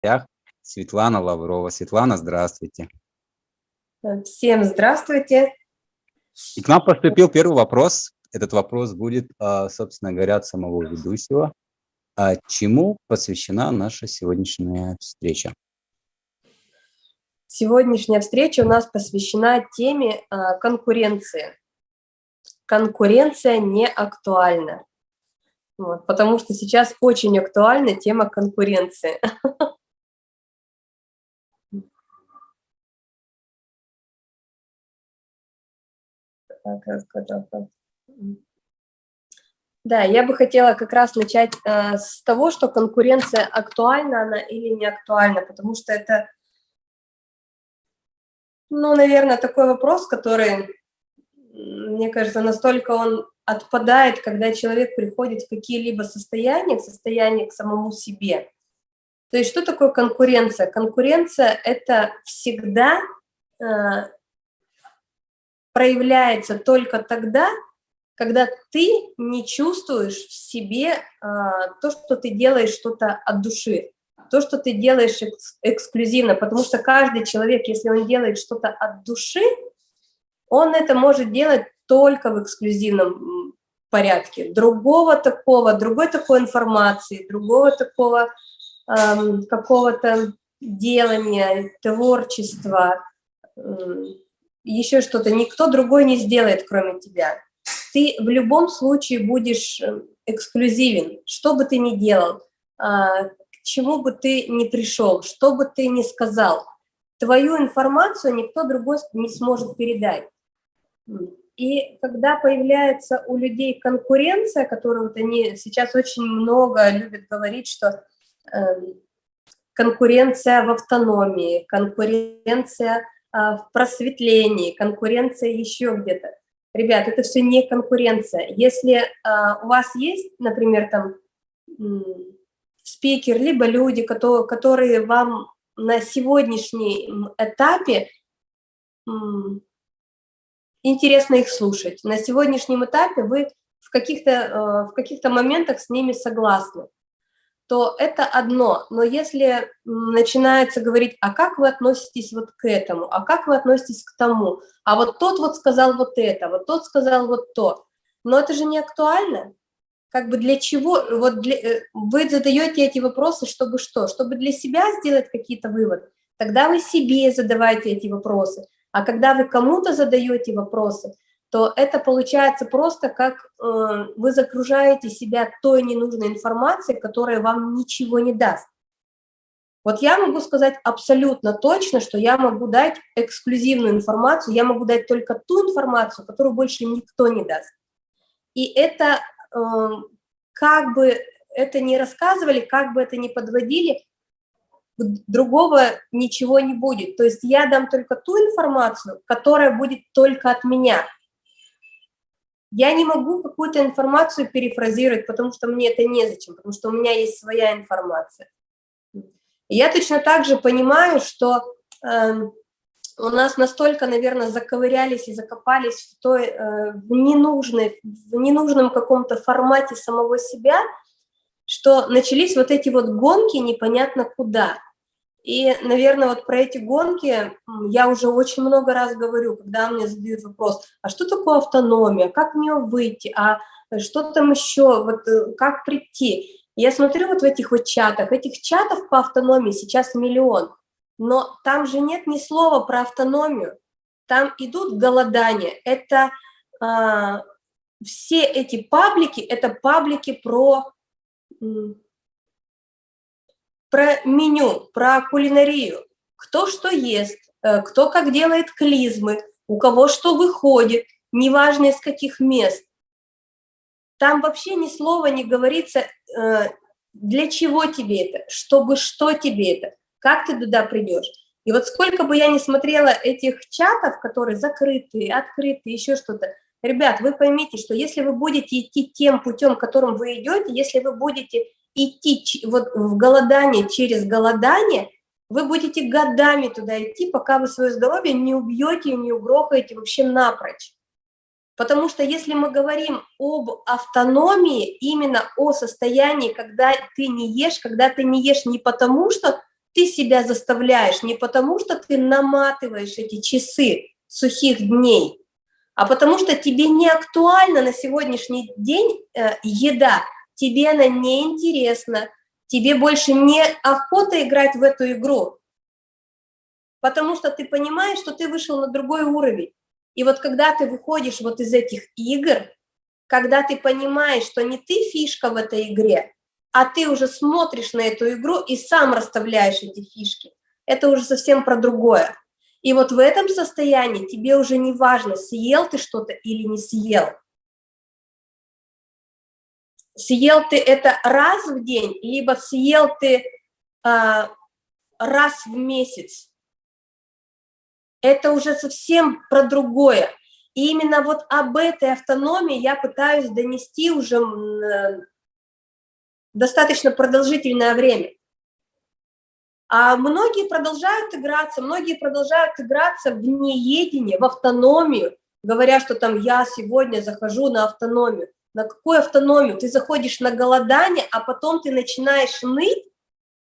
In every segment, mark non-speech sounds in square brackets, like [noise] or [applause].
гостях Светлана Лаврова. Светлана, здравствуйте. Всем здравствуйте. И к нам поступил первый вопрос. Этот вопрос будет, а, собственно говоря, от самого ведущего. А чему посвящена наша сегодняшняя встреча? Сегодняшняя встреча у нас посвящена теме а, конкуренции. Конкуренция не актуальна. Вот, потому что сейчас очень актуальна тема конкуренции. [laughs] Да, я бы хотела как раз начать э, с того, что конкуренция актуальна она или не актуальна, потому что это, ну, наверное, такой вопрос, который, мне кажется, настолько он отпадает, когда человек приходит в какие-либо состояния, в состояние к самому себе. То есть что такое конкуренция? Конкуренция – это всегда э, проявляется только тогда, когда ты не чувствуешь в себе а, то, что ты делаешь что-то от души, то, что ты делаешь экс эксклюзивно, потому что каждый человек, если он делает что-то от души, он это может делать только в эксклюзивном порядке. Другого такого, другой такой информации, другого такого эм, какого-то делания, творчества, еще что-то, никто другой не сделает, кроме тебя. Ты в любом случае будешь э, эксклюзивен, что бы ты ни делал, а, к чему бы ты ни пришел, что бы ты ни сказал. Твою информацию никто другой не сможет передать. И когда появляется у людей конкуренция, которую вот они сейчас очень много любят говорить, что э, конкуренция в автономии, конкуренция в просветлении, конкуренция еще где-то. Ребят, это все не конкуренция. Если а, у вас есть, например, там спикер, либо люди, которые, которые вам на сегодняшнем этапе интересно их слушать. На сегодняшнем этапе вы в каких-то а, в каких-то моментах с ними согласны то это одно. Но если начинается говорить, а как вы относитесь вот к этому, а как вы относитесь к тому, а вот тот вот сказал вот это, вот тот сказал вот то, но это же не актуально. Как бы для чего, вот для, э, вы задаете эти вопросы, чтобы что? Чтобы для себя сделать какие-то выводы. Тогда вы себе задавайте эти вопросы. А когда вы кому-то задаете вопросы, то это получается просто как э, вы загружаете себя той ненужной информацией, которая вам ничего не даст. Вот я могу сказать абсолютно точно, что я могу дать эксклюзивную информацию, я могу дать только ту информацию, которую больше никто не даст. И это, э, как бы это не рассказывали, как бы это не подводили, другого ничего не будет. То есть я дам только ту информацию, которая будет только от меня – я не могу какую-то информацию перефразировать, потому что мне это незачем, потому что у меня есть своя информация. Я точно так же понимаю, что э, у нас настолько, наверное, заковырялись и закопались в, той, э, в, ненужной, в ненужном каком-то формате самого себя, что начались вот эти вот гонки непонятно куда – и, наверное, вот про эти гонки я уже очень много раз говорю, когда мне задают вопрос, а что такое автономия, как в нее выйти, а что там еще, вот э, как прийти. Я смотрю вот в этих вот чатах, этих чатов по автономии сейчас миллион, но там же нет ни слова про автономию, там идут голодания, это а, все эти паблики, это паблики про про меню, про кулинарию, кто что ест, э, кто как делает клизмы, у кого что выходит, неважно из каких мест. Там вообще ни слова не говорится, э, для чего тебе это, чтобы что тебе это, как ты туда придешь. И вот сколько бы я ни смотрела этих чатов, которые закрытые, открытые, еще что-то, ребят, вы поймите, что если вы будете идти тем путем, которым вы идете, если вы будете идти вот в голодание через голодание, вы будете годами туда идти, пока вы свое здоровье не убьете не угрохаете вообще напрочь. Потому что если мы говорим об автономии, именно о состоянии, когда ты не ешь, когда ты не ешь не потому, что ты себя заставляешь не потому, что ты наматываешь эти часы сухих дней, а потому что тебе не актуальна на сегодняшний день э, еда, тебе она не интересна, тебе больше не охота играть в эту игру, потому что ты понимаешь, что ты вышел на другой уровень. И вот когда ты выходишь вот из этих игр, когда ты понимаешь, что не ты фишка в этой игре, а ты уже смотришь на эту игру и сам расставляешь эти фишки, это уже совсем про другое. И вот в этом состоянии тебе уже не важно, съел ты что-то или не съел. Съел ты это раз в день, либо съел ты э, раз в месяц. Это уже совсем про другое. И именно вот об этой автономии я пытаюсь донести уже достаточно продолжительное время. А многие продолжают играться, многие продолжают играться в неедение, в автономию, говоря, что там я сегодня захожу на автономию. На какую автономию? Ты заходишь на голодание, а потом ты начинаешь ныть,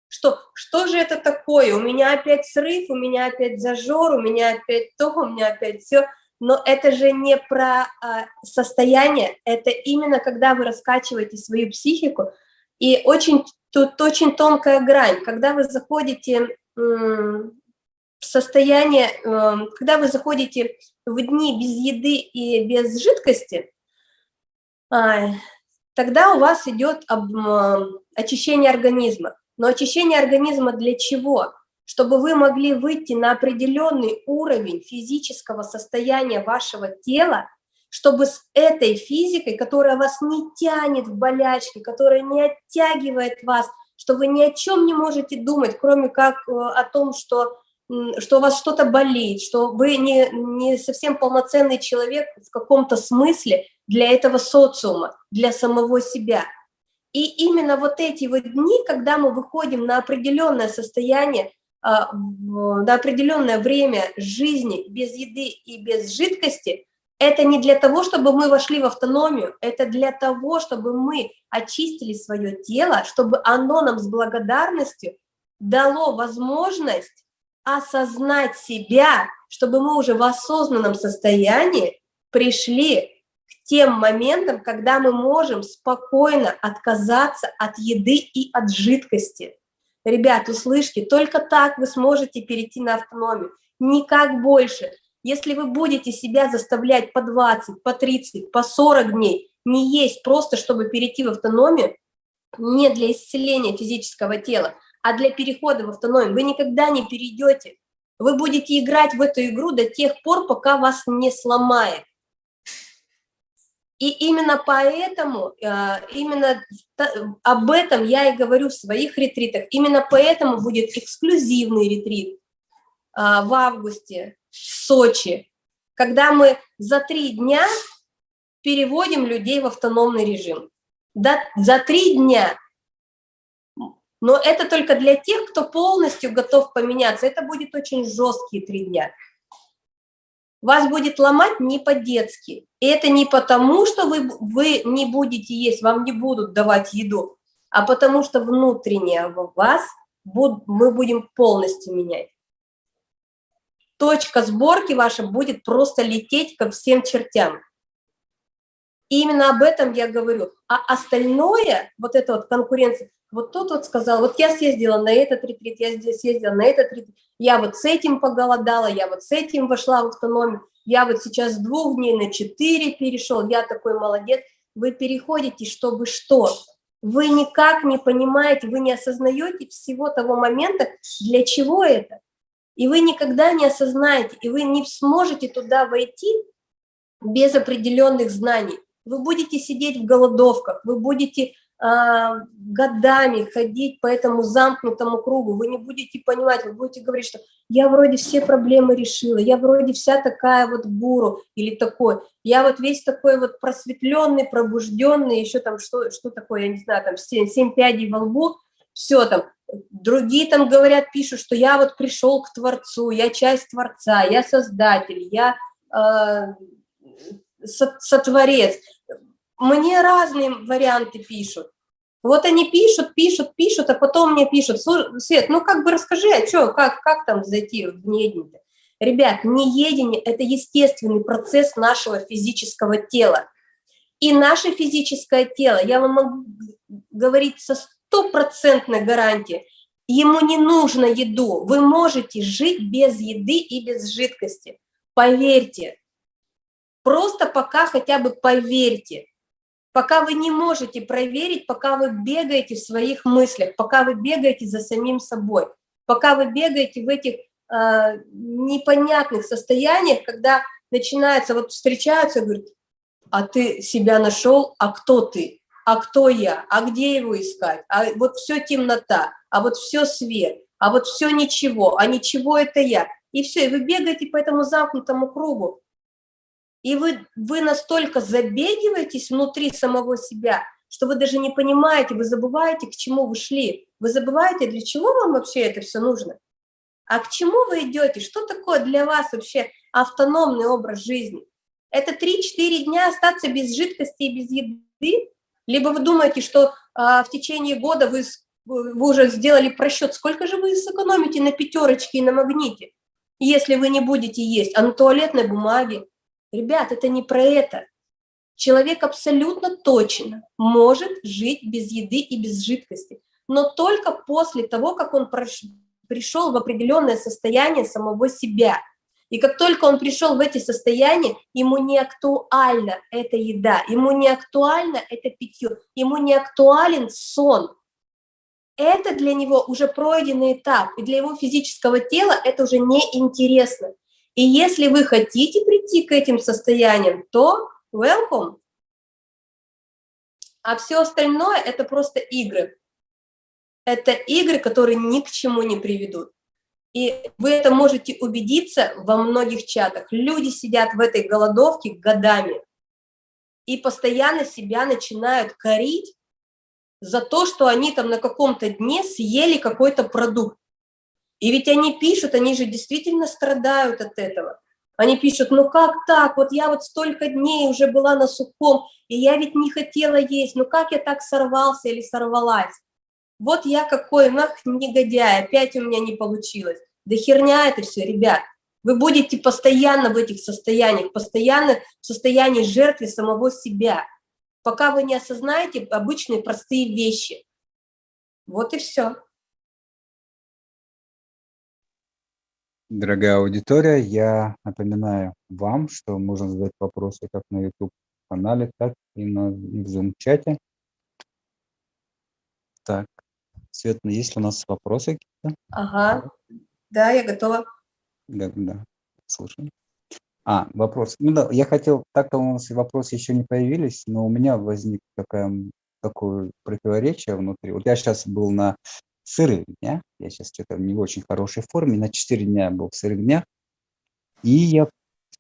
что что же это такое? У меня опять срыв, у меня опять зажор, у меня опять то, у меня опять все. Но это же не про а, состояние, это именно когда вы раскачиваете свою психику. И очень Тут очень тонкая грань. Когда вы заходите в состояние, эм, когда вы заходите в дни без еды и без жидкости, тогда у вас идет очищение организма. Но очищение организма для чего? Чтобы вы могли выйти на определенный уровень физического состояния вашего тела, чтобы с этой физикой, которая вас не тянет в болячки, которая не оттягивает вас, что вы ни о чем не можете думать, кроме как э, о том, что, что у вас что-то болит, что вы не, не совсем полноценный человек в каком-то смысле для этого социума, для самого себя. И именно вот эти вот дни, когда мы выходим на определенное состояние, а, на определенное время жизни без еды и без жидкости, это не для того, чтобы мы вошли в автономию, это для того, чтобы мы очистили свое тело, чтобы оно нам с благодарностью дало возможность осознать себя, чтобы мы уже в осознанном состоянии пришли к тем моментам, когда мы можем спокойно отказаться от еды и от жидкости. Ребят, услышьте, только так вы сможете перейти на автономию, никак больше – если вы будете себя заставлять по 20, по 30, по 40 дней не есть просто, чтобы перейти в автономию, не для исцеления физического тела, а для перехода в автономию, вы никогда не перейдете. Вы будете играть в эту игру до тех пор, пока вас не сломает. И именно поэтому, э, именно об этом я и говорю в своих ретритах, именно поэтому будет эксклюзивный ретрит э, в августе, в Сочи, когда мы за три дня переводим людей в автономный режим. За три дня. Но это только для тех, кто полностью готов поменяться. Это будет очень жесткие три дня. Вас будет ломать не по-детски. И это не потому, что вы, вы не будете есть, вам не будут давать еду, а потому что внутренне вас буд, мы будем полностью менять точка сборки ваша будет просто лететь ко всем чертям. И именно об этом я говорю. А остальное, вот эта вот конкуренция, вот тот вот сказал, вот я съездила на этот ретрит, я здесь съездила на этот ретрит, я вот с этим поголодала, я вот с этим вошла в автономию, я вот сейчас с двух дней на четыре перешел, я такой молодец. Вы переходите, чтобы что? Вы никак не понимаете, вы не осознаете всего того момента, для чего это и вы никогда не осознаете, и вы не сможете туда войти без определенных знаний. Вы будете сидеть в голодовках, вы будете э, годами ходить по этому замкнутому кругу, вы не будете понимать, вы будете говорить, что я вроде все проблемы решила, я вроде вся такая вот гуру или такой, я вот весь такой вот просветленный, пробужденный, еще там что, что такое, я не знаю, там 7, 7 пядей во лбу, все там, другие там говорят, пишут, что я вот пришел к Творцу, я часть Творца, я Создатель, я э, сотворец. Мне разные варианты пишут. Вот они пишут, пишут, пишут, а потом мне пишут, Свет, ну как бы расскажи, а что, как, как там зайти в неедение? Ребят, неедение – это естественный процесс нашего физического тела. И наше физическое тело, я вам могу говорить со стопроцентной гарантией, ему не нужно еду, вы можете жить без еды и без жидкости. Поверьте, просто пока хотя бы поверьте. Пока вы не можете проверить, пока вы бегаете в своих мыслях, пока вы бегаете за самим собой, пока вы бегаете в этих э, непонятных состояниях, когда начинается, вот встречаются, говорят, а ты себя нашел, а кто ты? А кто я? А где его искать? А вот все темнота, а вот все свет, а вот все ничего, а ничего это я. И все, и вы бегаете по этому замкнутому кругу. И вы, вы настолько забегиваетесь внутри самого себя, что вы даже не понимаете, вы забываете, к чему вы шли. Вы забываете, для чего вам вообще это все нужно. А к чему вы идете? Что такое для вас вообще автономный образ жизни? Это 3-4 дня остаться без жидкости и без еды? Либо вы думаете, что а, в течение года вы, вы уже сделали просчет, сколько же вы сэкономите на пятерочке и на магните, если вы не будете есть, а на туалетной бумаге, Ребят, это не про это. Человек абсолютно точно может жить без еды и без жидкости, но только после того, как он пришел в определенное состояние самого себя. И как только он пришел в эти состояния, ему не актуальна эта еда, ему не актуально это питье, ему не актуален сон. Это для него уже пройденный этап, и для его физического тела это уже не интересно. И если вы хотите прийти к этим состояниям, то welcome. А все остальное – это просто игры. Это игры, которые ни к чему не приведут. И вы это можете убедиться во многих чатах. Люди сидят в этой голодовке годами и постоянно себя начинают корить за то, что они там на каком-то дне съели какой-то продукт. И ведь они пишут, они же действительно страдают от этого. Они пишут, ну как так, вот я вот столько дней уже была на сухом, и я ведь не хотела есть, ну как я так сорвался или сорвалась? Вот я какой, нах, негодяй, опять у меня не получилось. Да херня это все, ребят. Вы будете постоянно в этих состояниях, постоянно в состоянии жертвы самого себя, пока вы не осознаете обычные простые вещи. Вот и все. Дорогая аудитория, я напоминаю вам, что можно задать вопросы как на YouTube-канале, так и на в Zoom-чате. Так, Светлана, есть ли у нас вопросы какие-то? Ага, да, я готова. Да, да, слушаю. А, вопрос. Ну да, я хотел, так-то у нас вопросы еще не появились, но у меня возник такая, такое противоречие внутри. Вот я сейчас был на сырых дня. Я сейчас что-то не в очень хорошей форме. На 4 дня был в сырых днях. И я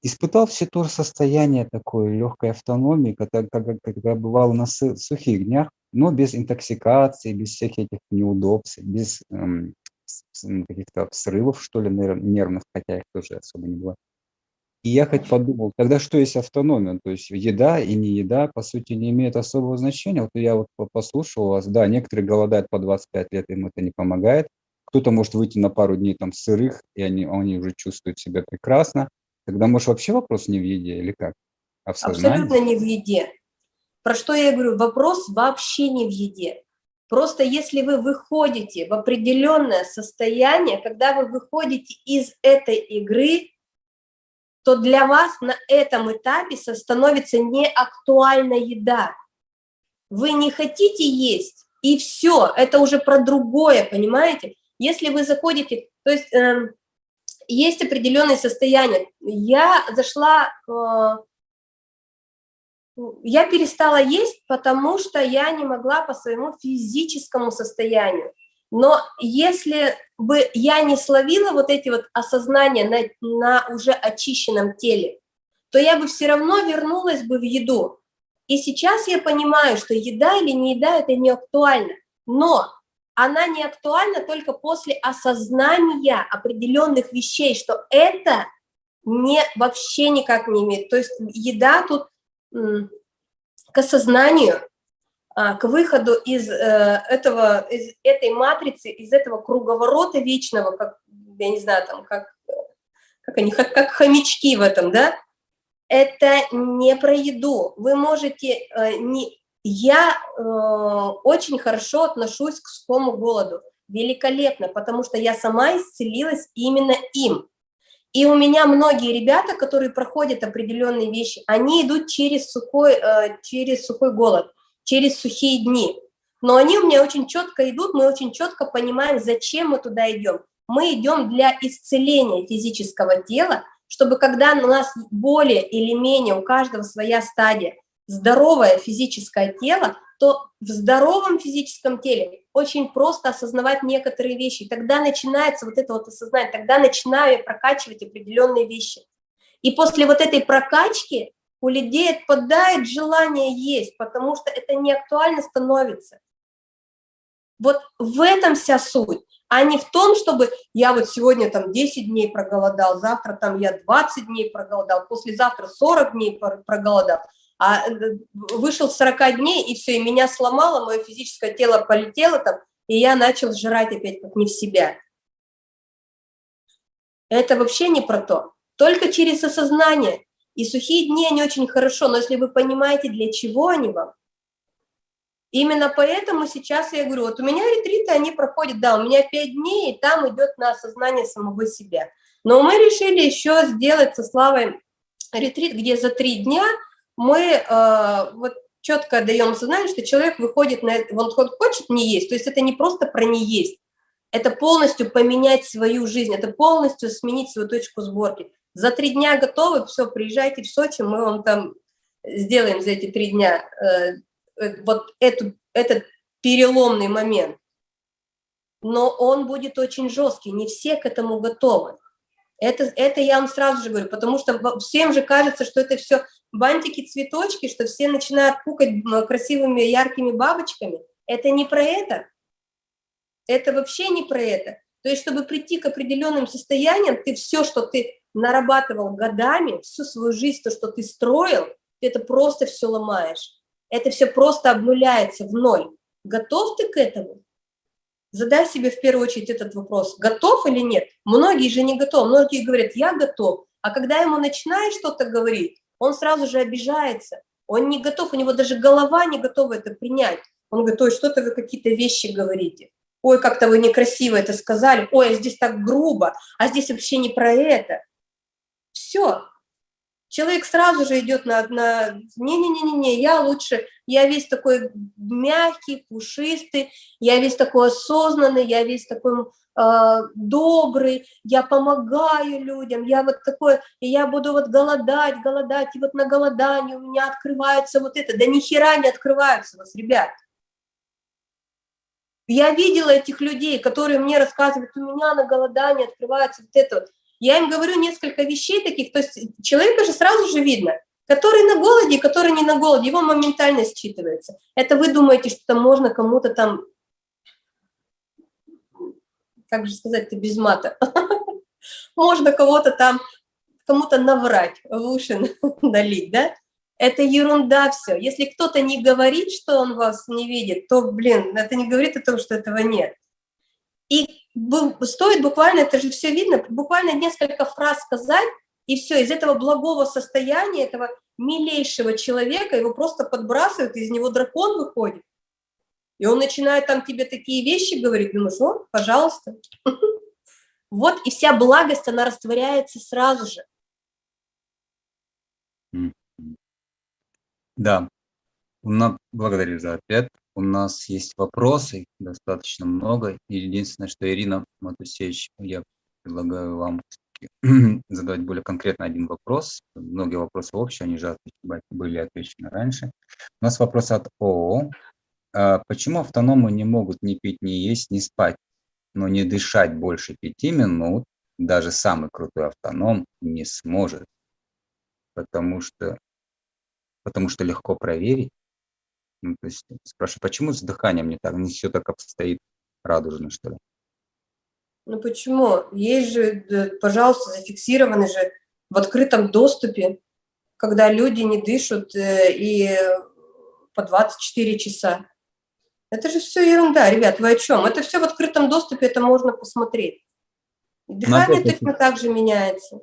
испытал все то состояние такой легкой автономии, когда, когда, когда бывало на сухих днях, но без интоксикации, без всяких этих неудобств, без эм, каких-то срывов, что ли, нервных, хотя их тоже особо не было. И я хоть подумал, тогда что есть автономия? То есть еда и не еда, по сути, не имеют особого значения. Вот я вот послушал вас, да, некоторые голодают по 25 лет, им это не помогает. Кто-то может выйти на пару дней там сырых, и они, они уже чувствуют себя прекрасно. Тогда, может, вообще вопрос не в еде или как? А Абсолютно не в еде. Про что я говорю? Вопрос вообще не в еде. Просто если вы выходите в определенное состояние, когда вы выходите из этой игры, то для вас на этом этапе становится неактуальна еда. Вы не хотите есть, и все, это уже про другое, понимаете? Если вы заходите, то есть э, есть определенные состояния. Я зашла, э, я перестала есть, потому что я не могла по своему физическому состоянию. Но если бы я не словила вот эти вот осознания на, на уже очищенном теле, то я бы все равно вернулась бы в еду. И сейчас я понимаю, что еда или не еда – это не актуально. Но она не актуальна только после осознания определенных вещей, что это не, вообще никак не имеет. То есть еда тут к осознанию, к выходу из, э, этого, из этой матрицы, из этого круговорота вечного, как, я не знаю, там, как, как они, как, как хомячки в этом, да, это не про еду. Вы можете э, не... Я э, очень хорошо отношусь к сухому голоду, великолепно, потому что я сама исцелилась именно им. И у меня многие ребята, которые проходят определенные вещи, они идут через сухой, через сухой голод через сухие дни. Но они у меня очень четко идут, мы очень четко понимаем, зачем мы туда идем. Мы идем для исцеления физического тела, чтобы когда у нас более или менее, у каждого своя стадия, здоровое физическое тело, то в здоровом физическом теле очень просто осознавать некоторые вещи. И тогда начинается вот это вот осознание, тогда начинаю прокачивать определенные вещи. И после вот этой прокачки у людей отпадает желание есть, потому что это не актуально становится. Вот в этом вся суть, а не в том, чтобы я вот сегодня там 10 дней проголодал, завтра там я 20 дней проголодал, послезавтра 40 дней проголодал, а э, вышел 40 дней, и все, и меня сломало, мое физическое тело полетело там, и я начал жрать опять как не в себя. Это вообще не про то. Только через осознание. И сухие дни, они очень хорошо, но если вы понимаете, для чего они вам, именно поэтому сейчас я говорю, вот у меня ретриты, они проходят, да, у меня 5 дней, и там идет на осознание самого себя. Но мы решили еще сделать со Славой ретрит, где за 3 дня мы э, вот четко даем осознание, что человек выходит на это, он хочет не есть, то есть это не просто про не есть, это полностью поменять свою жизнь, это полностью сменить свою точку сборки. За три дня готовы, все, приезжайте в Сочи, мы вам там сделаем за эти три дня э, э, вот эту, этот переломный момент. Но он будет очень жесткий, не все к этому готовы. Это, это я вам сразу же говорю, потому что всем же кажется, что это все бантики, цветочки, что все начинают пукать красивыми яркими бабочками. Это не про это. Это вообще не про это. То есть, чтобы прийти к определенным состояниям, ты все, что ты нарабатывал годами, всю свою жизнь, то, что ты строил, ты это просто все ломаешь. Это все просто обнуляется в ноль. Готов ты к этому? Задай себе в первую очередь этот вопрос, готов или нет. Многие же не готовы, многие говорят, я готов. А когда ему начинаешь что-то говорить, он сразу же обижается. Он не готов, у него даже голова не готова это принять. Он говорит, ой, что-то вы какие-то вещи говорите. Ой, как-то вы некрасиво это сказали. Ой, а здесь так грубо, а здесь вообще не про это. Все. Человек сразу же идет на... на Не-не-не-не, я лучше, я весь такой мягкий, пушистый, я весь такой осознанный, я весь такой э, добрый, я помогаю людям, я вот такой, и я буду вот голодать, голодать, и вот на голодании у меня открывается вот это. Да ни хера не открываются у вас, ребят. Я видела этих людей, которые мне рассказывают, у меня на голодании открывается вот это вот. Я им говорю несколько вещей таких, то есть человека же сразу же видно, который на голоде, который не на голоде, его моментально считывается. Это вы думаете, что там можно кому-то там, как же сказать-то без мата, [laughs] можно кого-то там, кому-то наврать, в уши [laughs] налить, да? Это ерунда все. Если кто-то не говорит, что он вас не видит, то, блин, это не говорит о том, что этого нет. И стоит буквально, это же все видно, буквально несколько фраз сказать, и все, из этого благого состояния, этого милейшего человека, его просто подбрасывают, из него дракон выходит. И он начинает там тебе такие вещи говорить, ну, пожалуйста. [laughs] Вот и вся благость, она растворяется сразу же. Да, благодарю за ответ. У нас есть вопросы, достаточно много. Единственное, что Ирина Матусевич, я предлагаю вам [clears throat] задавать более конкретно один вопрос. Многие вопросы общие, они же были отвечены раньше. У нас вопрос от ООО. А почему автономы не могут ни пить, ни есть, ни спать, но не дышать больше пяти минут? Даже самый крутой автоном не сможет, потому что, потому что легко проверить, ну, то есть спрашиваю, почему с дыханием не так, не все так обстоит радужно, что ли? Ну почему? Есть же, пожалуйста, зафиксированы же в открытом доступе, когда люди не дышат, э, и по 24 часа. Это же все ерунда, ребят, вы о чем? Это все в открытом доступе, это можно посмотреть. Дыхание точно так же меняется.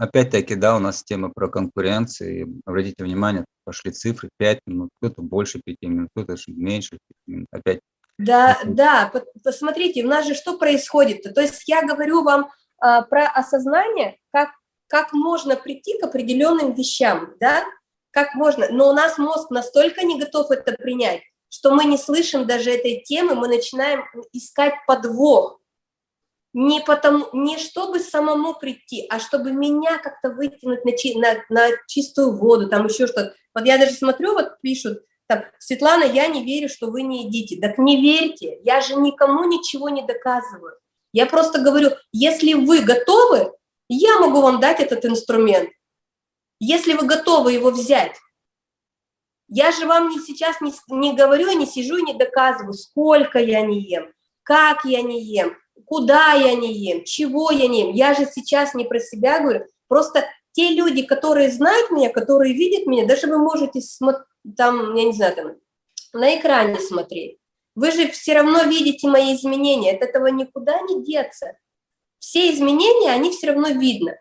Опять-таки, да, у нас тема про конкуренцию. Обратите внимание, пошли цифры 5 минут, кто-то больше 5 минут, кто-то меньше 5 минут. Опять. Да, да, посмотрите, у нас же что происходит? -то? то есть я говорю вам а, про осознание, как, как можно прийти к определенным вещам, да, как можно, но у нас мозг настолько не готов это принять, что мы не слышим даже этой темы, мы начинаем искать подвох. Не, потому, не чтобы самому прийти, а чтобы меня как-то вытянуть на, на, на чистую воду, там еще что-то. Вот я даже смотрю, вот пишут, так, Светлана, я не верю, что вы не едите. Так не верьте, я же никому ничего не доказываю. Я просто говорю, если вы готовы, я могу вам дать этот инструмент. Если вы готовы его взять, я же вам не сейчас не, не говорю, не сижу и не доказываю, сколько я не ем, как я не ем, куда я не ем, чего я не ем. Я же сейчас не про себя говорю, просто те люди, которые знают меня, которые видят меня, даже вы можете там, я не знаю, там, на экране смотреть. Вы же все равно видите мои изменения, от этого никуда не деться. Все изменения, они все равно видно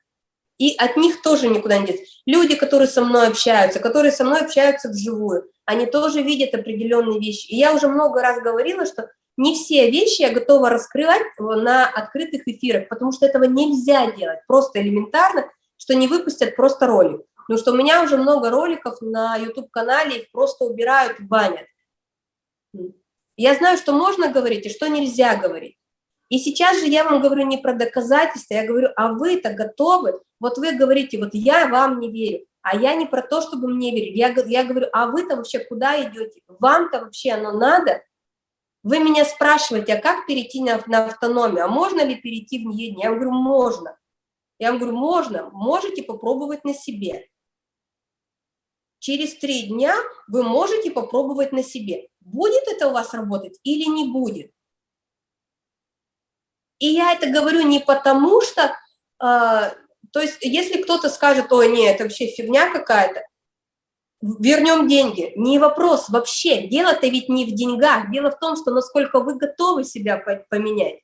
и от них тоже никуда не деться. Люди, которые со мной общаются, которые со мной общаются вживую, они тоже видят определенные вещи. И я уже много раз говорила, что не все вещи я готова раскрывать на открытых эфирах, потому что этого нельзя делать, просто элементарно, что не выпустят просто ролик. Потому что у меня уже много роликов на YouTube-канале, их просто убирают, банят. Я знаю, что можно говорить и что нельзя говорить. И сейчас же я вам говорю не про доказательства, я говорю, а вы-то готовы? Вот вы говорите, вот я вам не верю, а я не про то, чтобы мне верить. Я, я говорю, а вы-то вообще куда идете? Вам-то вообще оно надо? Вы меня спрашиваете, а как перейти на, на автономию? А можно ли перейти в нее? Я вам говорю, можно. Я вам говорю, можно, можете попробовать на себе. Через три дня вы можете попробовать на себе. Будет это у вас работать или не будет? И я это говорю не потому, что, э, то есть если кто-то скажет, ой, нет, это вообще фигня какая-то, вернем деньги. Не вопрос вообще. Дело-то ведь не в деньгах. Дело в том, что насколько вы готовы себя поменять.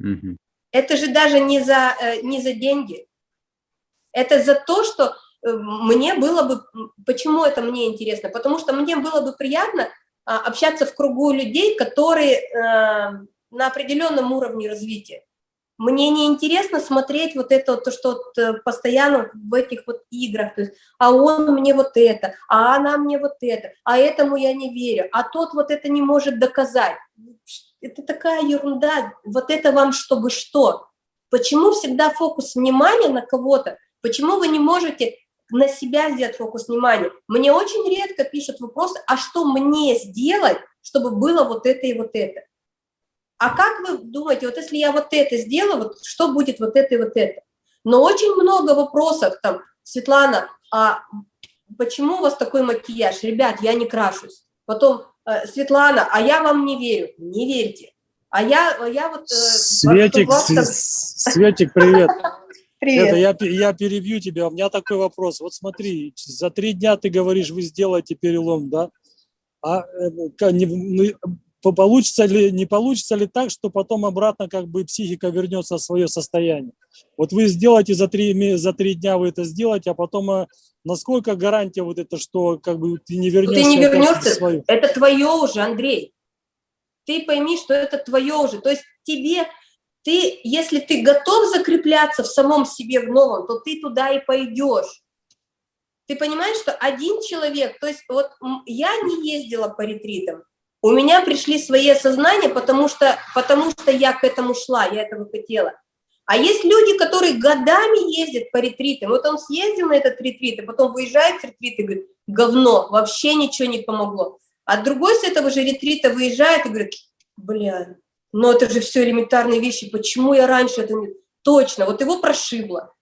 Угу. Это же даже не за, э, не за деньги. Это за то, что э, мне было бы... Почему это мне интересно? Потому что мне было бы приятно а, общаться в кругу людей, которые э, на определенном уровне развития. Мне не интересно смотреть вот это, то, что э, постоянно в этих вот играх, то есть, а он мне вот это, а она мне вот это, а этому я не верю, а тот вот это не может доказать. Это такая ерунда, вот это вам чтобы что? Почему всегда фокус внимания на кого-то? Почему вы не можете на себя сделать фокус внимания. Мне очень редко пишут вопросы, а что мне сделать, чтобы было вот это и вот это? А как вы думаете, вот если я вот это сделаю, вот что будет вот это и вот это? Но очень много вопросов там, Светлана, а почему у вас такой макияж? Ребят, я не крашусь. Потом, э, Светлана, а я вам не верю. Не верьте. А я, я вот... Э, Светик, Светик, привет. [laughs] Привет. Это я, я перебью тебя. У меня такой вопрос. Вот смотри, за три дня ты говоришь, вы сделаете перелом, да? А э, не, ну, получится ли, не получится ли так, что потом обратно как бы психика вернется в свое состояние? Вот вы сделаете за три, за три дня, вы это сделаете, а потом а, насколько гарантия вот это, что как бы ты не вернешься? Ты не вернешься, свою? это твое уже, Андрей. Ты пойми, что это твое уже. То есть тебе ты, если ты готов закрепляться в самом себе в новом, то ты туда и пойдешь. Ты понимаешь, что один человек, то есть вот я не ездила по ретритам, у меня пришли свои осознания, потому что, потому что я к этому шла, я этого хотела. А есть люди, которые годами ездят по ретритам. Вот он съездил на этот ретрит, а потом выезжает с ретрита и говорит, говно, вообще ничего не помогло. А другой с этого же ретрита выезжает и говорит, бля, но это же все элементарные вещи, почему я раньше это не... Точно, вот его прошибло.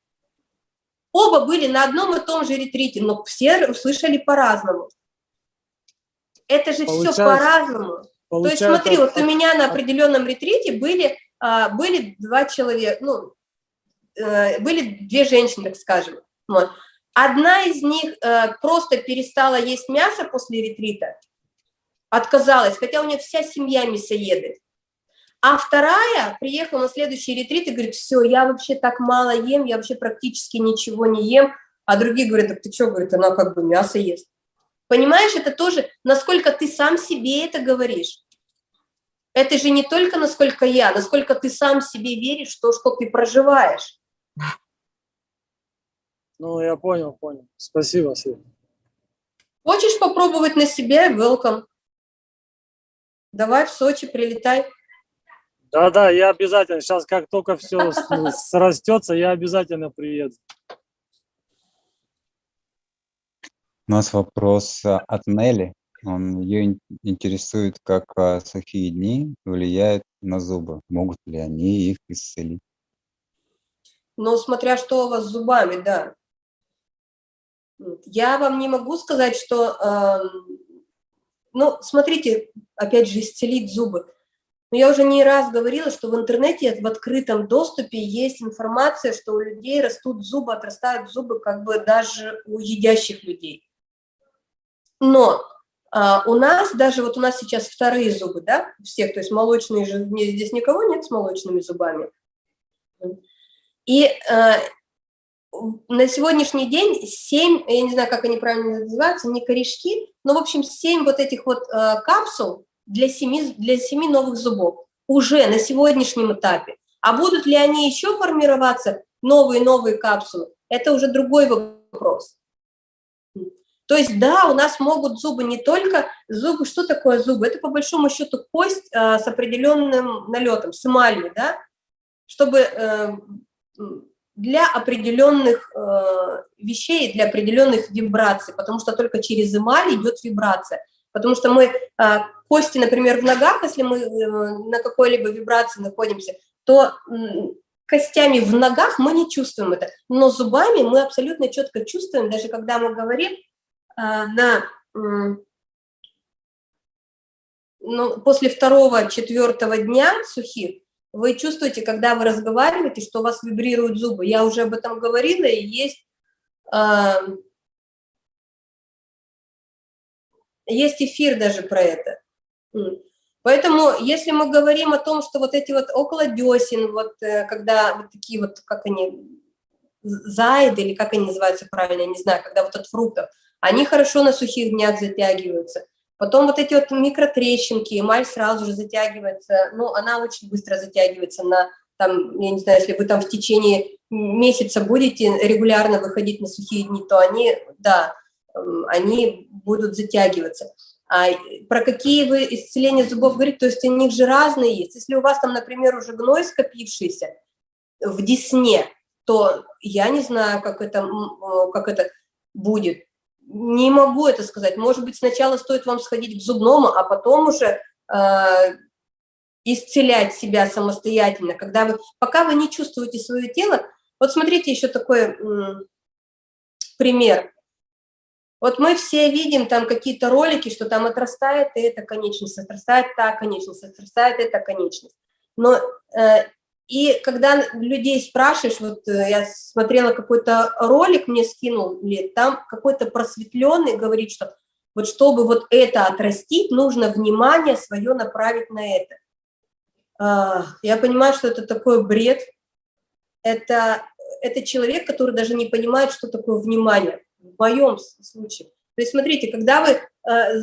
Оба были на одном и том же ретрите, но все услышали по-разному. Это же все по-разному. То есть смотри, вот у меня на определенном ретрите были, а, были два человека, ну, э, были две женщины, так скажем. Вот. Одна из них э, просто перестала есть мясо после ретрита, отказалась, хотя у нее вся семья мясоеды. А вторая приехала на следующий ретрит и говорит, все, я вообще так мало ем, я вообще практически ничего не ем. А другие говорят, так ты что, говорит, она как бы мясо ест. Понимаешь, это тоже, насколько ты сам себе это говоришь. Это же не только насколько я, насколько ты сам себе веришь, то, что ты проживаешь. Ну, я понял, понял. Спасибо, Света. Хочешь попробовать на себе? Welcome. Давай в Сочи прилетай. Да-да, я обязательно. Сейчас, как только все [laughs] срастется, я обязательно приеду. У нас вопрос а, от Нелли. Он, ее интересует, как а, сухие дни влияют на зубы. Могут ли они их исцелить? Ну, смотря что у вас с зубами, да. Я вам не могу сказать, что... Э, ну, смотрите, опять же, исцелить зубы. Но я уже не раз говорила, что в интернете в открытом доступе есть информация, что у людей растут зубы, отрастают зубы как бы даже у едящих людей. Но а, у нас, даже вот у нас сейчас вторые зубы, да, всех, то есть молочные же, здесь никого нет с молочными зубами. И а, на сегодняшний день 7, я не знаю, как они правильно называются, не корешки, но, в общем, 7 вот этих вот э, капсул для 7, для 7 новых зубов уже на сегодняшнем этапе. А будут ли они еще формироваться, новые-новые капсулы, это уже другой вопрос. То есть, да, у нас могут зубы не только, зубы, что такое зубы? Это по большому счету кость э, с определенным налетом, с эмалью, да, чтобы э, для определенных э, вещей, для определенных вибраций, потому что только через эмаль идет вибрация. Потому что мы, э, кости, например, в ногах, если мы э, на какой-либо вибрации находимся, то э, костями в ногах мы не чувствуем это, но зубами мы абсолютно четко чувствуем, даже когда мы говорим на... Э, ну, после второго, четвертого дня сухих, вы чувствуете, когда вы разговариваете, что у вас вибрируют зубы. Я уже об этом говорила, и есть, э, есть эфир даже про это. Поэтому, если мы говорим о том, что вот эти вот около десен, вот э, когда вот такие вот, как они, зайды, или как они называются правильно, я не знаю, когда вот от фруктов, они хорошо на сухих днях затягиваются. Потом вот эти вот микротрещинки, эмаль сразу же затягивается, ну, она очень быстро затягивается на, там, я не знаю, если вы там в течение месяца будете регулярно выходить на сухие дни, то они, да, эм, они будут затягиваться. А про какие вы исцеления зубов говорите, то есть у них же разные есть. Если у вас там, например, уже гной скопившийся в десне, то я не знаю, как это, э, как это будет не могу это сказать. Может быть, сначала стоит вам сходить к зубному, а потом уже э, исцелять себя самостоятельно, когда вы, пока вы не чувствуете свое тело. Вот смотрите еще такой э, пример. Вот мы все видим там какие-то ролики, что там отрастает эта конечность, отрастает та конечность, отрастает эта конечность. Но э, и когда людей спрашиваешь, вот э, я смотрела какой-то ролик, мне скинул, там какой-то просветленный говорит, что вот чтобы вот это отрастить, нужно внимание свое направить на это. А, я понимаю, что это такой бред. Это, это человек, который даже не понимает, что такое внимание, в моем случае. То есть смотрите, когда вы э,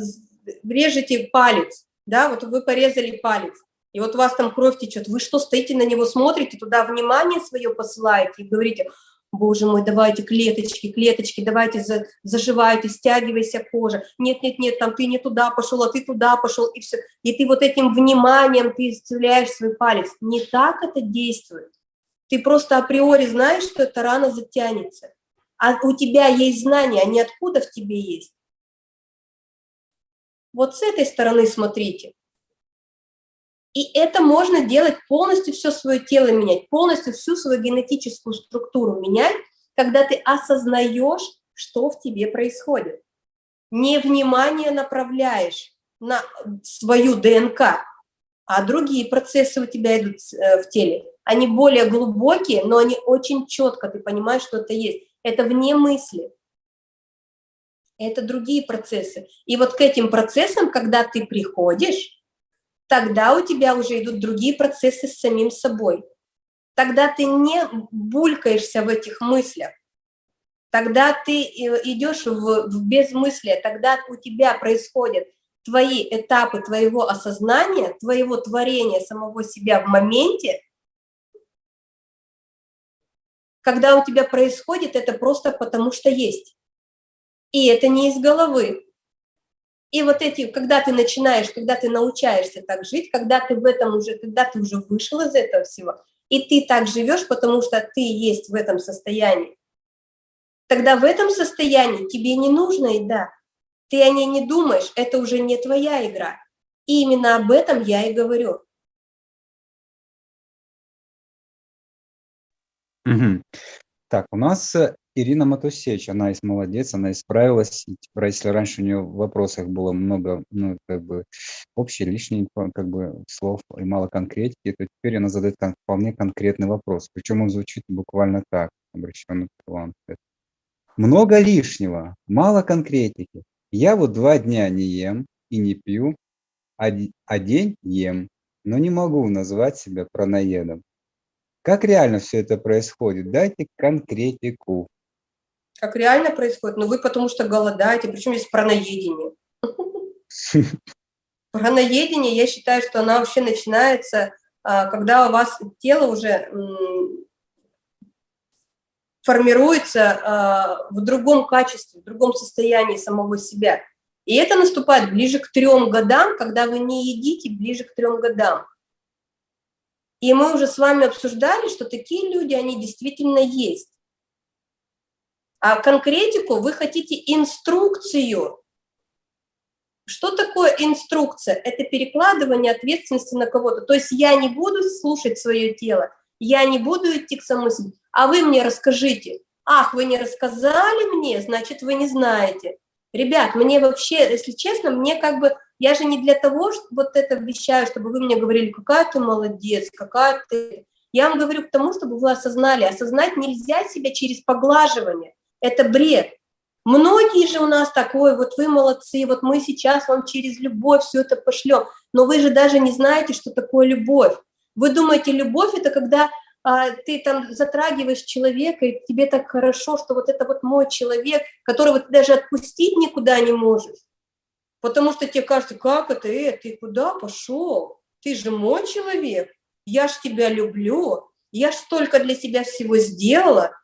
режете палец, да, вот вы порезали палец, и вот у вас там кровь течет, вы что, стоите на него, смотрите, туда внимание свое посылаете и говорите, боже мой, давайте клеточки, клеточки, давайте за, заживайте, стягивайся кожа, нет, нет, нет, там ты не туда пошел, а ты туда пошел, и все. И ты вот этим вниманием, ты исцеляешь свой палец. Не так это действует. Ты просто априори знаешь, что эта рана затянется. А у тебя есть знания, они откуда в тебе есть. Вот с этой стороны смотрите. И это можно делать полностью все свое тело менять, полностью всю свою генетическую структуру менять, когда ты осознаешь, что в тебе происходит. Не внимание направляешь на свою ДНК, а другие процессы у тебя идут э, в теле. Они более глубокие, но они очень четко, ты понимаешь, что это есть. Это вне мысли. Это другие процессы. И вот к этим процессам, когда ты приходишь, тогда у тебя уже идут другие процессы с самим собой. Тогда ты не булькаешься в этих мыслях. Тогда ты э, идешь в, в безмыслие, тогда у тебя происходят твои этапы твоего осознания, твоего творения самого себя в моменте, когда у тебя происходит это просто потому, что есть. И это не из головы. И вот эти, когда ты начинаешь, когда ты научаешься так жить, когда ты в этом уже, когда ты уже вышел из этого всего, и ты так живешь, потому что ты есть в этом состоянии, тогда в этом состоянии тебе не нужно еда, ты о ней не думаешь, это уже не твоя игра. И именно об этом я и говорю. Угу. Так, у нас э, Ирина Матусевич, она есть молодец, она исправилась. Типа, если раньше у нее в вопросах было много, ну, как бы, общей, лишней, как бы, слов и мало конкретики, то теперь она задает кон вполне конкретный вопрос. Причем он звучит буквально так, обращенный к вам. Много лишнего, мало конкретики. Я вот два дня не ем и не пью, а, а день ем, но не могу назвать себя праноедом. Как реально все это происходит? Дайте конкретику. Как реально происходит? Ну вы потому что голодаете, причем здесь праноедение. [laughs] Праноедение, я считаю, что она вообще начинается, а, когда у вас тело уже формируется э, в другом качестве, в другом состоянии самого себя. И это наступает ближе к трем годам, когда вы не едите ближе к трем годам. И мы уже с вами обсуждали, что такие люди, они действительно есть. А конкретику вы хотите инструкцию. Что такое инструкция? Это перекладывание ответственности на кого-то. То есть я не буду слушать свое тело, я не буду идти к самой себе, а вы мне расскажите. Ах, вы не рассказали мне, значит, вы не знаете. Ребят, мне вообще, если честно, мне как бы, я же не для того, что вот это вещаю, чтобы вы мне говорили, какая ты молодец, какая ты... Я вам говорю к тому, чтобы вы осознали. Осознать нельзя себя через поглаживание. Это бред. Многие же у нас такое, вот вы молодцы, вот мы сейчас вам через любовь все это пошлем, но вы же даже не знаете, что такое любовь. Вы думаете, любовь – это когда а, ты там затрагиваешь человека, и тебе так хорошо, что вот это вот мой человек, которого ты даже отпустить никуда не можешь. Потому что тебе кажется, как это, э, ты куда пошел? Ты же мой человек, я ж тебя люблю, я ж столько для себя всего сделала.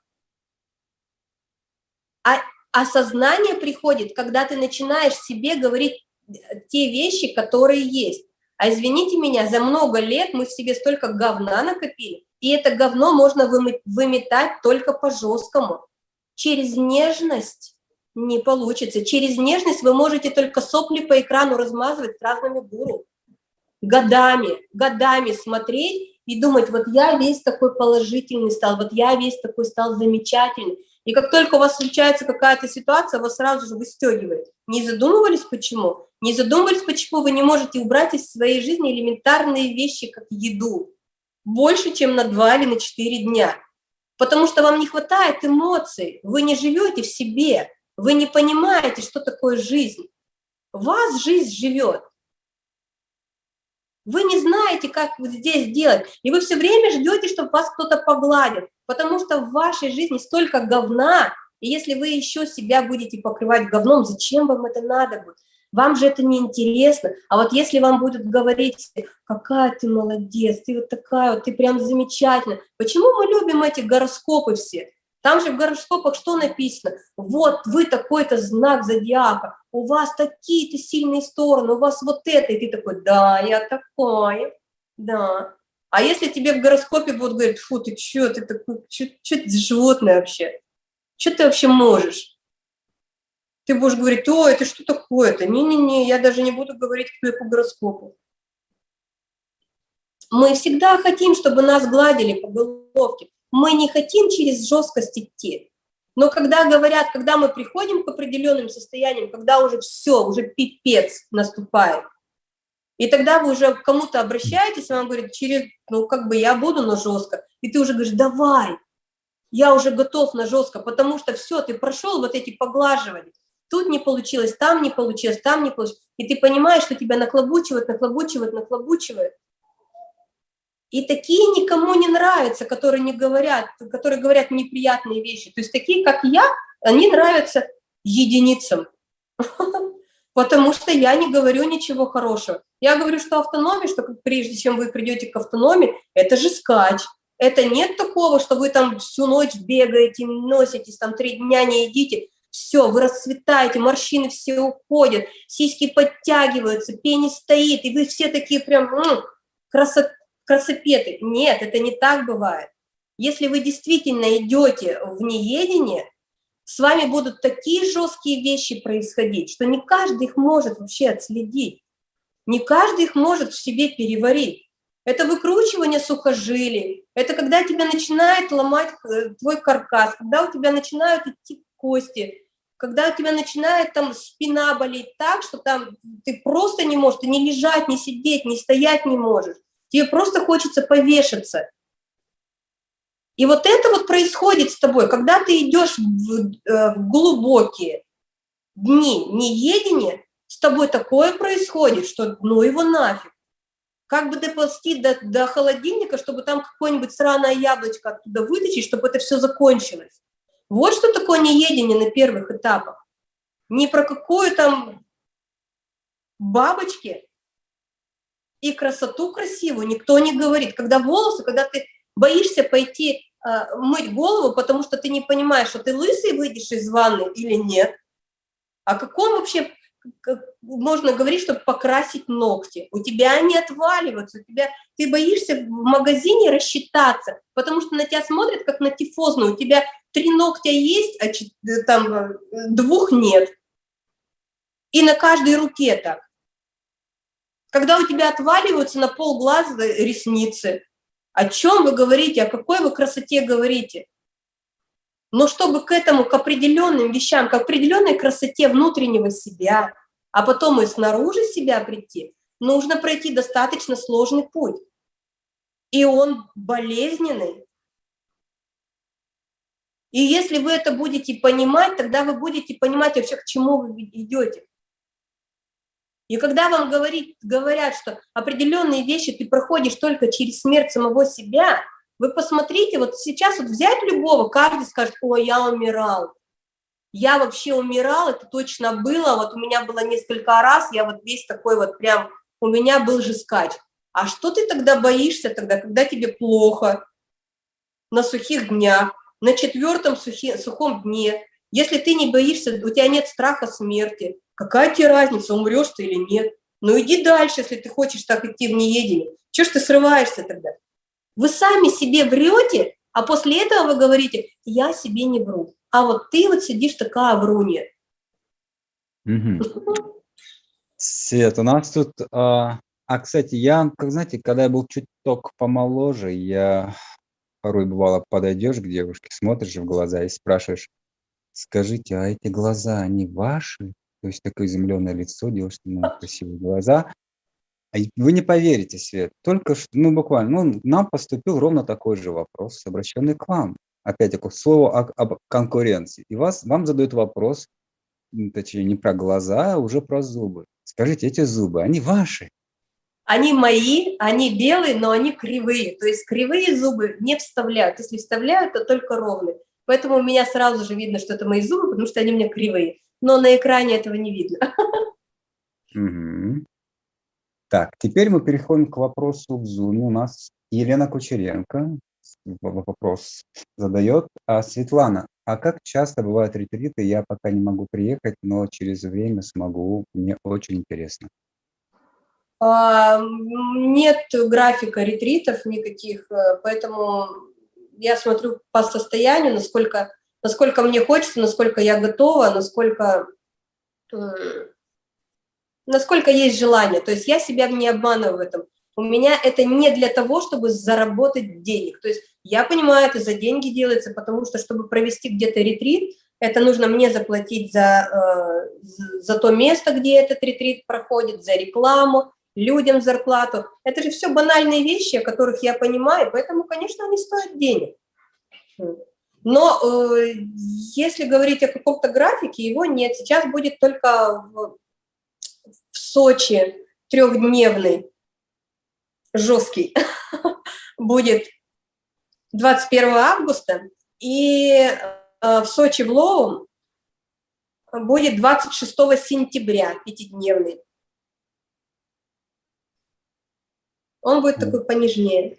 А осознание приходит, когда ты начинаешь себе говорить э, те вещи, которые есть. А извините меня, за много лет мы в себе столько говна накопили, и это говно можно выметать только по-жесткому. Через нежность не получится. Через нежность вы можете только сопли по экрану размазывать с разными гуру. Годами, годами смотреть и думать, вот я весь такой положительный стал, вот я весь такой стал замечательный. И как только у вас случается какая-то ситуация, вас сразу же выстегивает. Не задумывались, почему? Не задумывались, почему вы не можете убрать из своей жизни элементарные вещи, как еду, больше, чем на 2 или на 4 дня. Потому что вам не хватает эмоций, вы не живете в себе, вы не понимаете, что такое жизнь. Вас жизнь живет. Вы не знаете, как здесь делать, и вы все время ждете, чтобы вас кто-то погладил потому что в вашей жизни столько говна, и если вы еще себя будете покрывать говном, зачем вам это надо будет? Вам же это не интересно. А вот если вам будут говорить, какая ты молодец, ты вот такая вот, ты прям замечательная. Почему мы любим эти гороскопы все? Там же в гороскопах что написано? Вот вы такой-то знак зодиака, у вас такие-то сильные стороны, у вас вот это. И ты такой, да, я такой, да. А если тебе в гороскопе будут говорить, фу, ты что, ты такой, что ты животное вообще? Что ты вообще можешь? Ты будешь говорить, о, это что такое-то? Не-не-не, я даже не буду говорить, я по гороскопу. Мы всегда хотим, чтобы нас гладили по головке. Мы не хотим через жесткость идти. Но когда говорят, когда мы приходим к определенным состояниям, когда уже все, уже пипец наступает, и тогда вы уже к кому-то обращаетесь, вам говорит, через, ну, как бы я буду, но жестко. И ты уже говоришь, давай, я уже готов на жестко, потому что все, ты прошел вот эти поглаживания. тут не получилось, там не получилось, там не получилось. И ты понимаешь, что тебя наклобучивают, наклобучивают, наклобучивают. И такие никому не нравятся, которые не говорят, которые говорят неприятные вещи. То есть такие, как я, они нравятся единицам. [laughs] Потому что я не говорю ничего хорошего. Я говорю, что автономия, что прежде чем вы придете к автономии, это же скач. Это нет такого, что вы там всю ночь бегаете, носитесь, там три дня не едите. Все, вы расцветаете, морщины все уходят, сиськи подтягиваются, пенис стоит, и вы все такие прям м -м, красот, красопеты. Нет, это не так бывает. Если вы действительно идете в неедение, с вами будут такие жесткие вещи происходить, что не каждый их может вообще отследить. Не каждый их может в себе переварить. Это выкручивание сухожилий, это когда тебя начинает ломать э, твой каркас, когда у тебя начинают идти кости, когда у тебя начинает там спина болеть так, что там ты просто не можешь, ты не лежать, не сидеть, не стоять не можешь. Тебе просто хочется повешаться. И вот это вот происходит с тобой, когда ты идешь в, э, в глубокие дни неедения, с тобой такое происходит, что ну его нафиг как бы доползти до, до холодильника, чтобы там какое-нибудь сраное яблочко оттуда вытащить, чтобы это все закончилось. Вот что такое неедение на первых этапах. Не про какую там бабочки и красоту красивую никто не говорит. Когда волосы, когда ты боишься пойти э, мыть голову, потому что ты не понимаешь, что ты лысый выйдешь из ванны или нет. О каком вообще можно говорить, чтобы покрасить ногти. У тебя они отваливаются, у тебя, ты боишься в магазине рассчитаться, потому что на тебя смотрят как на тифозную. У тебя три ногтя есть, а э, там э, двух нет. И на каждой руке так. Когда у тебя отваливаются на пол глаза ресницы, о чем вы говорите, о какой вы красоте говорите? Но чтобы к этому, к определенным вещам, к определенной красоте внутреннего себя, а потом и снаружи себя прийти, нужно пройти достаточно сложный путь. И он болезненный. И если вы это будете понимать, тогда вы будете понимать вообще, к чему вы идете. И когда вам говорит, говорят, что определенные вещи ты проходишь только через смерть самого себя – вы посмотрите, вот сейчас вот взять любого, каждый скажет, ой, я умирал. Я вообще умирал, это точно было, вот у меня было несколько раз, я вот весь такой вот прям, у меня был же скач. А что ты тогда боишься тогда, когда тебе плохо, на сухих днях, на четвертом сухи, сухом дне, если ты не боишься, у тебя нет страха смерти, какая тебе разница, умрешь ты или нет? Ну иди дальше, если ты хочешь так идти в неедение. Чего ж ты срываешься тогда? Вы сами себе врете, а после этого вы говорите, я себе не вру. А вот ты вот сидишь такая врунья. Угу. Свет, у нас тут... А, а, кстати, я, как знаете, когда я был чуть только помоложе, я порой бывало подойдешь к девушке, смотришь в глаза и спрашиваешь, скажите, а эти глаза, они ваши? То есть такое изумленное лицо, девушка, ну, красивые глаза. А вы не поверите, Свет, только что, ну буквально, ну, нам поступил ровно такой же вопрос, обращенный к вам. Опять такое слово о, об конкуренции. И вас, вам задают вопрос, точнее, не про глаза, а уже про зубы. Скажите, эти зубы, они ваши? Они мои, они белые, но они кривые. То есть кривые зубы не вставляют. Если вставляют, то только ровные. Поэтому у меня сразу же видно, что это мои зубы, потому что они у меня кривые. Но на экране этого не видно. Угу. Так, теперь мы переходим к вопросу в Zoom. У нас Елена Кучеренко вопрос задает. А, Светлана, а как часто бывают ретриты? Я пока не могу приехать, но через время смогу. Мне очень интересно. А, нет графика ретритов никаких, э, поэтому я смотрю по состоянию, насколько, насколько мне хочется, насколько я готова, насколько насколько есть желание. То есть я себя не обманываю в этом. У меня это не для того, чтобы заработать денег. То есть я понимаю, это за деньги делается, потому что, чтобы провести где-то ретрит, это нужно мне заплатить за, э, за то место, где этот ретрит проходит, за рекламу, людям зарплату. Это же все банальные вещи, о которых я понимаю, поэтому, конечно, они стоят денег. Но э, если говорить о каком-то графике, его нет. Сейчас будет только в, в Сочи трехдневный, жесткий, [laughs] будет 21 августа, и э, в Сочи в Лоу будет 26 сентября, пятидневный. Он будет такой понежнее.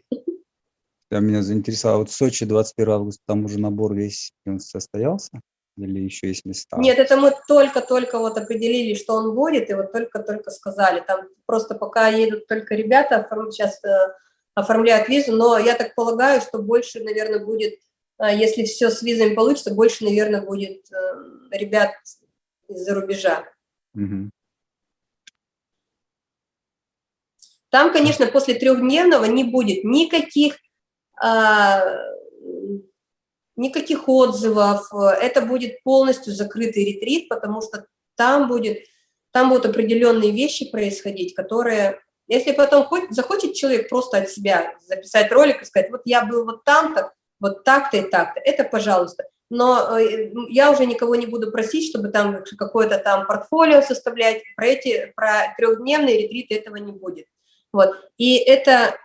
Я меня заинтересовало, вот в Сочи 21 августа, там уже набор весь состоялся? Или еще есть места? Нет, это мы только-только вот определили, что он будет, и вот только-только сказали. Там просто пока едут только ребята, сейчас э, оформляют визу, но я так полагаю, что больше, наверное, будет, э, если все с визами получится, больше, наверное, будет э, ребят из-за рубежа. Угу. Там, конечно, после трехдневного не будет никаких никаких отзывов, это будет полностью закрытый ретрит, потому что там, будет, там будут определенные вещи происходить, которые, если потом хоть, захочет человек просто от себя записать ролик и сказать, вот я был вот там-то, вот так-то и так-то, это пожалуйста. Но э, я уже никого не буду просить, чтобы там какое-то там портфолио составлять, про эти, про трехдневные ретриты этого не будет. Вот, и это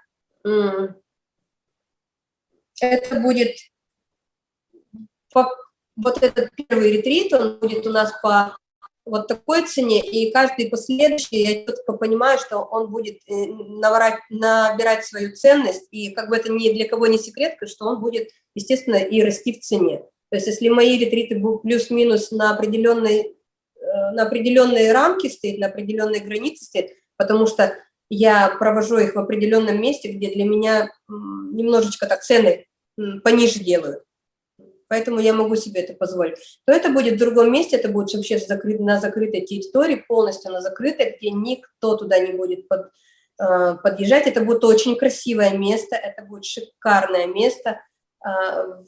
это будет вот этот первый ретрит, он будет у нас по вот такой цене, и каждый последующий, я четко понимаю, что он будет э, набирать, набирать свою ценность, и как бы это ни для кого не секрет, что он будет, естественно, и расти в цене. То есть если мои ретриты будут плюс-минус на определенной э, на определенные рамки стоит, на определенные границы стоит, потому что я провожу их в определенном месте, где для меня немножечко так цены пониже делают, поэтому я могу себе это позволить, то это будет в другом месте, это будет вообще на закрытой территории, полностью на закрытой, где никто туда не будет под, э, подъезжать. Это будет очень красивое место, это будет шикарное место э,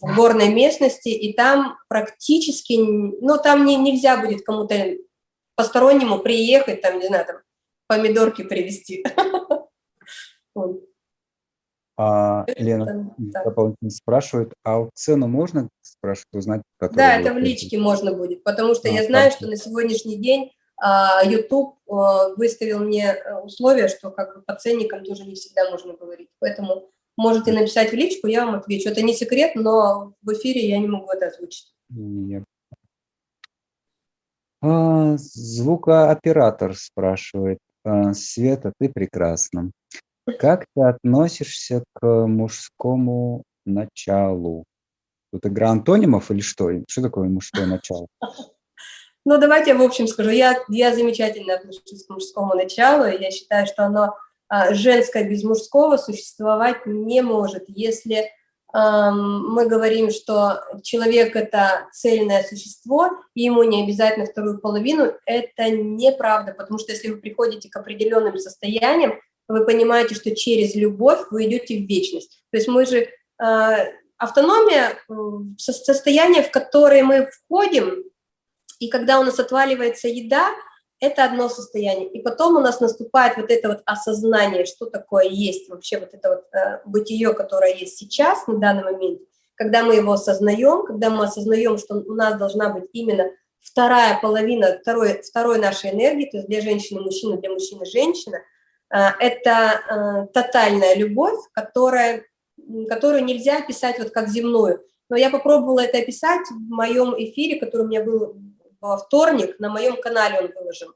в горной местности, и там практически, ну, там не, нельзя будет кому-то постороннему приехать, там, не знаю, там, помидорки привезти. [laughs] А, Лена дополнительно спрашивает, а цену можно, спрашивать, узнать? Да, это в личке можно будет, потому что а, я знаю, что на сегодняшний день а, YouTube а, выставил мне э, условия, что как бы по ценникам тоже не всегда можно говорить, поэтому можете написать в личку, я вам отвечу. Это не секрет, но в эфире я не могу это озвучить. Нет. А, звукооператор спрашивает. А, Света, ты прекрасна. Как ты относишься к мужскому началу? Тут игра антонимов или что? Что такое мужское начало? Ну, давайте я в общем скажу. Я, я замечательно отношусь к мужскому началу. Я считаю, что оно а, женское без мужского существовать не может. Если мы говорим, что человек – это цельное существо, и ему не обязательно вторую половину, это неправда, потому что если вы приходите к определенным состояниям, вы понимаете, что через любовь вы идете в вечность. То есть мы же, э, автономия, состояние, в которое мы входим, и когда у нас отваливается еда, это одно состояние. И потом у нас наступает вот это вот осознание, что такое есть вообще вот это вот э, бытие, которое есть сейчас, на данный момент, когда мы его осознаем, когда мы осознаем, что у нас должна быть именно вторая половина, второй, второй нашей энергии, то есть для женщины мужчина, для мужчины женщина – Э, это э, тотальная любовь, которая, которую нельзя описать вот как земную. Но я попробовала это описать в моем эфире, который у меня был во вторник, на моем канале он выложен.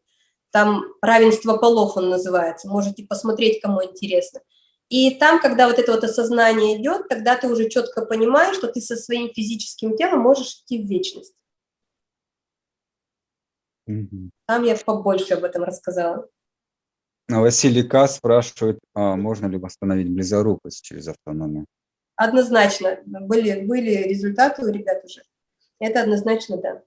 Там «Равенство полов» он называется, можете посмотреть, кому интересно. И там, когда вот это вот осознание идет, тогда ты уже четко понимаешь, что ты со своим физическим телом можешь идти в вечность. Там я побольше об этом рассказала. Василий К. спрашивает, а можно ли восстановить близорукость через автономию? Однозначно. Были, были результаты у ребят уже. Это однозначно, да.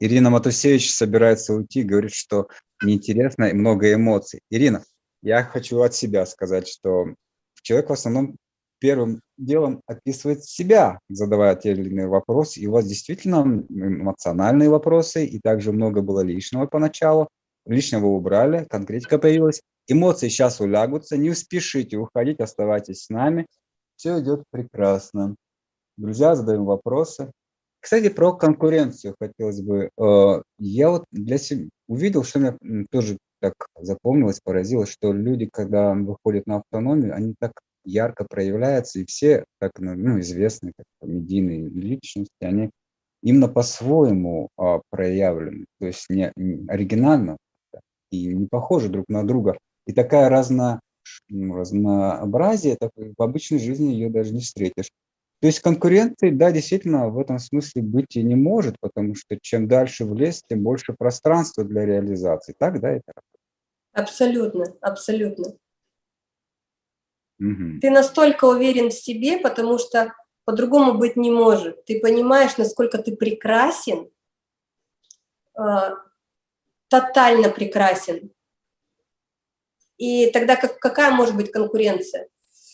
Ирина Матусевич собирается уйти, говорит, что неинтересно и много эмоций. Ирина, я хочу от себя сказать, что человек в основном первым делом описывает себя, задавая те или иные вопросы. И у вас действительно эмоциональные вопросы, и также много было лишнего поначалу лишнего убрали, конкретика появилась. Эмоции сейчас улягутся, не спешите уходить, оставайтесь с нами. Все идет прекрасно. друзья, задаем вопросы. Кстати, про конкуренцию хотелось бы. Э, я вот для себя увидел, что мне тоже так запомнилось, поразило, что люди, когда выходят на автономию, они так ярко проявляются, и все, так ну, ну известные как медийные личности, они именно по-своему а, проявлены, то есть не, не оригинально и не похожи друг на друга. И такая разно, ну, разнообразие, так, в обычной жизни ее даже не встретишь. То есть конкуренции, да, действительно, в этом смысле быть и не может, потому что чем дальше в лес, тем больше пространства для реализации. Так, да, это? Абсолютно, абсолютно. Угу. Ты настолько уверен в себе, потому что по-другому быть не может. Ты понимаешь, насколько ты прекрасен, э, тотально прекрасен. И тогда как, какая может быть конкуренция?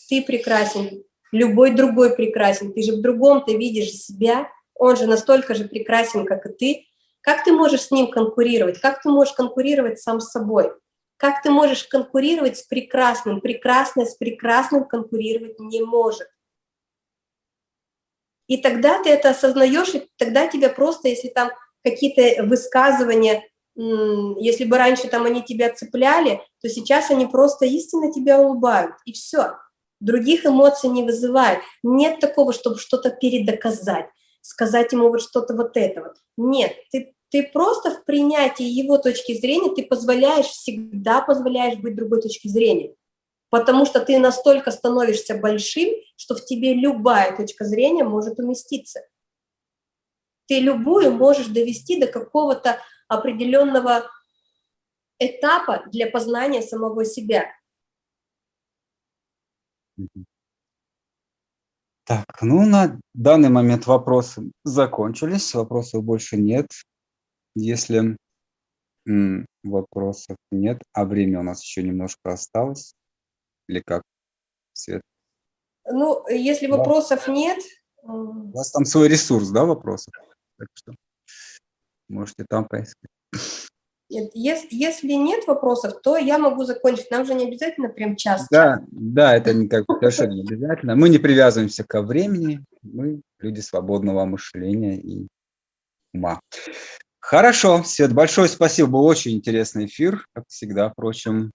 Ты прекрасен, любой другой прекрасен. Ты же в другом ты видишь себя, он же настолько же прекрасен, как и ты. Как ты можешь с ним конкурировать? Как ты можешь конкурировать сам с собой? Как ты можешь конкурировать с прекрасным? Прекрасное с прекрасным конкурировать не может. И тогда ты это осознаешь, и тогда тебя просто, если там какие-то высказывания, если бы раньше там они тебя цепляли, то сейчас они просто истинно тебя улыбают, и все. Других эмоций не вызывают. Нет такого, чтобы что-то передоказать, сказать ему вот что-то вот это вот. Нет, ты, ты просто в принятии его точки зрения, ты позволяешь, всегда позволяешь быть другой точки зрения потому что ты настолько становишься большим, что в тебе любая точка зрения может уместиться. Ты любую можешь довести до какого-то определенного этапа для познания самого себя. Так, ну на данный момент вопросы закончились, вопросов больше нет. Если вопросов нет, а время у нас еще немножко осталось, или как, Свет? Ну, если вопросов нет... У вас там свой ресурс, да, вопросов? Так что можете там поискать. Нет, если, если нет вопросов, то я могу закончить. Нам же не обязательно прям час. Да, да, это не как совершенно не обязательно. Мы не привязываемся ко времени, мы люди свободного мышления и ума. Хорошо, Свет, большое спасибо, был очень интересный эфир, как всегда, впрочем.